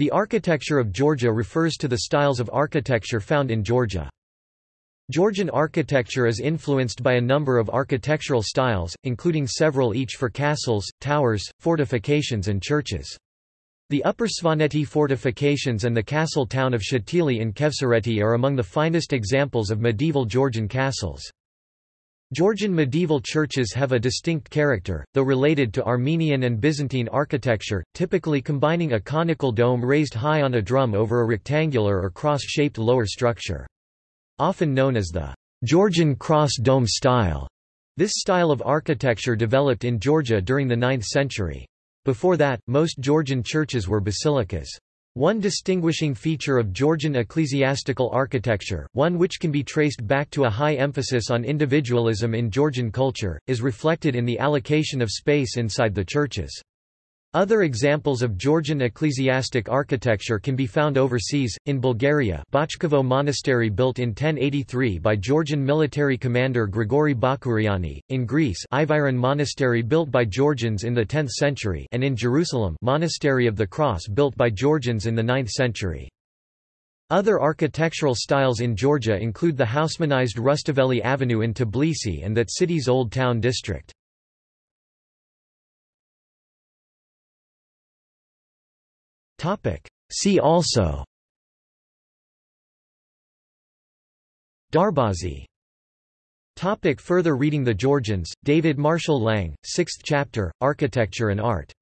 The architecture of Georgia refers to the styles of architecture found in Georgia. Georgian architecture is influenced by a number of architectural styles, including several each for castles, towers, fortifications and churches. The Upper Svaneti fortifications and the castle town of Shatili in Khevsureti are among the finest examples of medieval Georgian castles. Georgian medieval churches have a distinct character, though related to Armenian and Byzantine architecture, typically combining a conical dome raised high on a drum over a rectangular or cross-shaped lower structure. Often known as the Georgian cross dome style, this style of architecture developed in Georgia during the 9th century. Before that, most Georgian churches were basilicas. One distinguishing feature of Georgian ecclesiastical architecture, one which can be traced back to a high emphasis on individualism in Georgian culture, is reflected in the allocation of space inside the churches. Other examples of Georgian ecclesiastic architecture can be found overseas, in Bulgaria Bachkovo Monastery built in 1083 by Georgian military commander Grigori Bakuriani, in Greece Iviron Monastery built by Georgians in the 10th century and in Jerusalem Monastery of the Cross built by Georgians in the 9th century. Other architectural styles in Georgia include the Haussmannized Rustaveli Avenue in Tbilisi and that city's Old Town district. Topic. See also. Darbazi. Topic further reading The Georgians, David Marshall Lang, 6th chapter, Architecture and Art